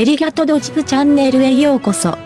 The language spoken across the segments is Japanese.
エリガトドジプチャンネルへようこそ。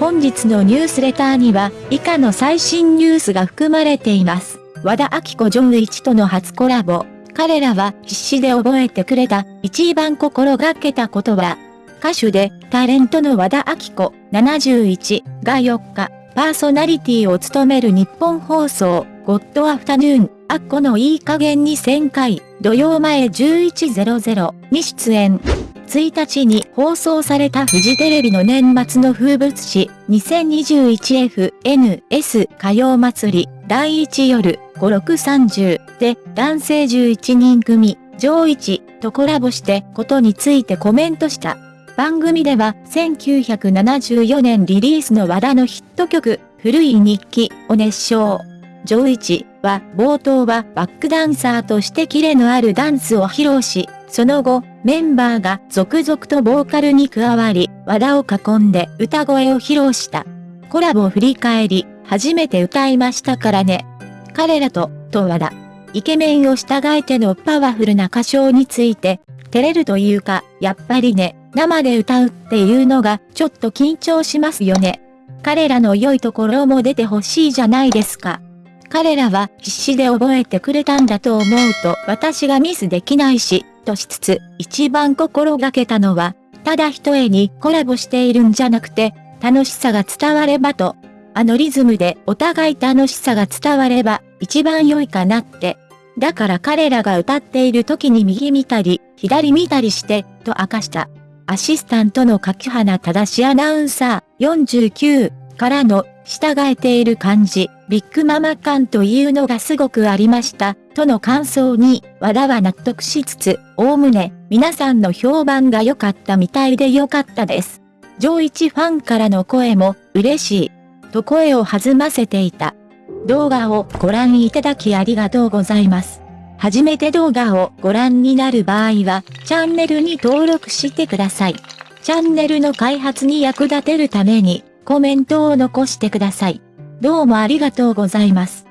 本日のニュースレターには以下の最新ニュースが含まれています。和田明子ジョン1との初コラボ。彼らは必死で覚えてくれた一番心がけたことは、歌手でタレントの和田明子71が4日、パーソナリティを務める日本放送、ゴッドアフタヌーン、アッコのいい加減に1000回、土曜前11.00に出演。1日に放送されたフジテレビの年末の風物詩 2021FNS 歌謡祭り第1夜5630で男性11人組上一とコラボしてことについてコメントした。番組では1974年リリースの和田のヒット曲古い日記を熱唱。上一は冒頭はバックダンサーとしてキレのあるダンスを披露し、その後、メンバーが続々とボーカルに加わり、和田を囲んで歌声を披露した。コラボを振り返り、初めて歌いましたからね。彼らと、と和田。イケメンを従えてのパワフルな歌唱について、照れるというか、やっぱりね、生で歌うっていうのがちょっと緊張しますよね。彼らの良いところも出てほしいじゃないですか。彼らは必死で覚えてくれたんだと思うと私がミスできないし、としつつ、一番心がけたのは、ただ一重にコラボしているんじゃなくて、楽しさが伝わればと、あのリズムでお互い楽しさが伝われば、一番良いかなって。だから彼らが歌っている時に右見たり、左見たりして、と明かした。アシスタントの柿花正アナウンサー49からの従えている感じ、ビッグママ感というのがすごくありました、との感想に、和田は納得しつつ、おおむね、皆さんの評判が良かったみたいで良かったです。上一ファンからの声も、嬉しい、と声を弾ませていた。動画をご覧いただきありがとうございます。初めて動画をご覧になる場合は、チャンネルに登録してください。チャンネルの開発に役立てるために、コメントを残してください。どうもありがとうございます。